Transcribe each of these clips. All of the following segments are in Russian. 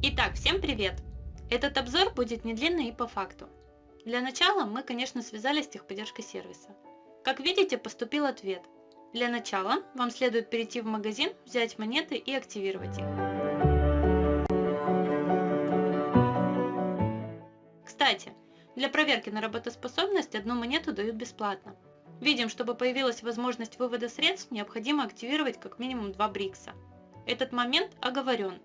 Итак, всем привет! Этот обзор будет не длинный и по факту. Для начала мы, конечно, связались с техподдержкой сервиса. Как видите, поступил ответ. Для начала вам следует перейти в магазин, взять монеты и активировать их. Кстати, для проверки на работоспособность одну монету дают бесплатно. Видим, чтобы появилась возможность вывода средств, необходимо активировать как минимум два брикса. Этот момент оговорен.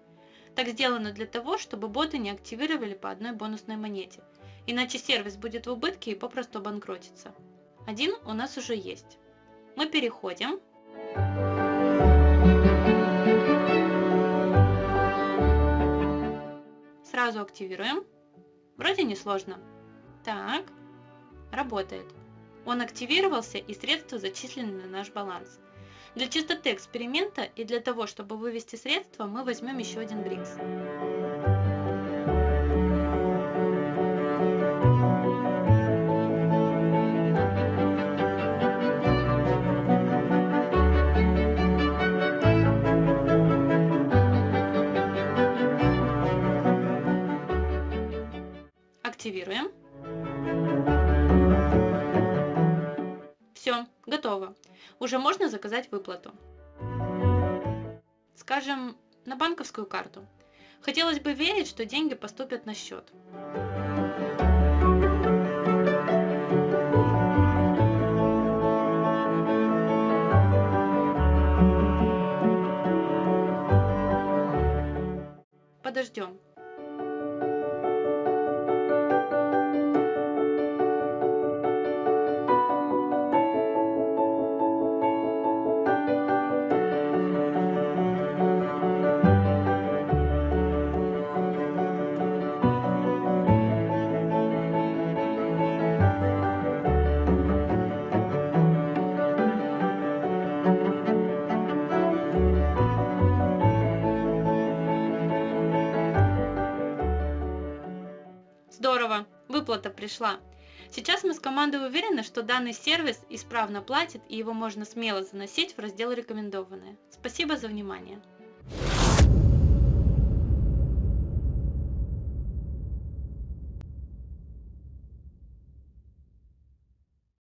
Так сделано для того, чтобы боты не активировали по одной бонусной монете, иначе сервис будет в убытке и попросту обанкротится. Один у нас уже есть. Мы переходим. Сразу активируем. Вроде не сложно. Так, работает. Он активировался и средства зачислены на наш баланс. Для чистоты эксперимента и для того, чтобы вывести средства, мы возьмем еще один брикс. Активируем. Все, готово. Уже можно заказать выплату. Скажем, на банковскую карту. Хотелось бы верить, что деньги поступят на счет. Подождем. Здорово, выплата пришла. Сейчас мы с командой уверены, что данный сервис исправно платит и его можно смело заносить в раздел «Рекомендованные». Спасибо за внимание.